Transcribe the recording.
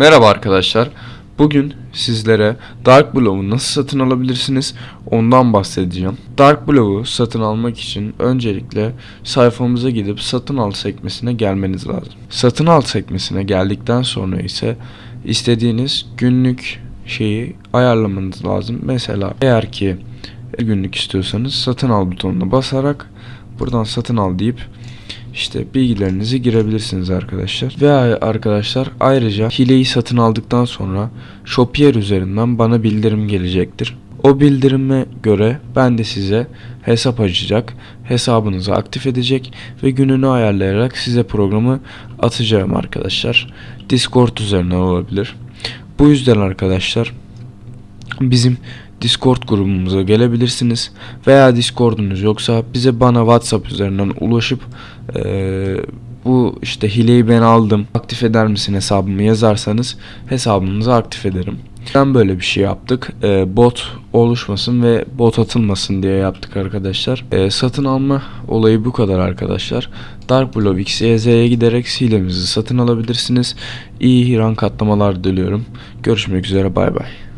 Merhaba arkadaşlar. Bugün sizlere Dark Blow'u nasıl satın alabilirsiniz ondan bahsedeceğim. Dark Blow'u satın almak için öncelikle sayfamıza gidip satın al sekmesine gelmeniz lazım. Satın al sekmesine geldikten sonra ise istediğiniz günlük şeyi ayarlamanız lazım. Mesela eğer ki günlük istiyorsanız satın al butonuna basarak buradan satın al deyip işte bilgilerinizi girebilirsiniz arkadaşlar. Ve arkadaşlar ayrıca hileyi satın aldıktan sonra Shopier üzerinden bana bildirim gelecektir. O bildirime göre ben de size hesap açacak, hesabınızı aktif edecek ve gününü ayarlayarak size programı atacağım arkadaşlar. Discord üzerinden olabilir. Bu yüzden arkadaşlar bizim Discord grubumuza gelebilirsiniz veya Discord'unuz yoksa bize bana WhatsApp üzerinden ulaşıp eee, bu işte hileyi ben aldım aktif eder misin hesabımı yazarsanız hesabınızı aktif ederim. Ben böyle bir şey yaptık. Eee, bot oluşmasın ve bot atılmasın diye yaptık arkadaşlar. Eee, satın alma olayı bu kadar arkadaşlar. Dark Blob XYZ'ye giderek hilemizi satın alabilirsiniz. İyi rank atlamalar diliyorum. Görüşmek üzere bay bay.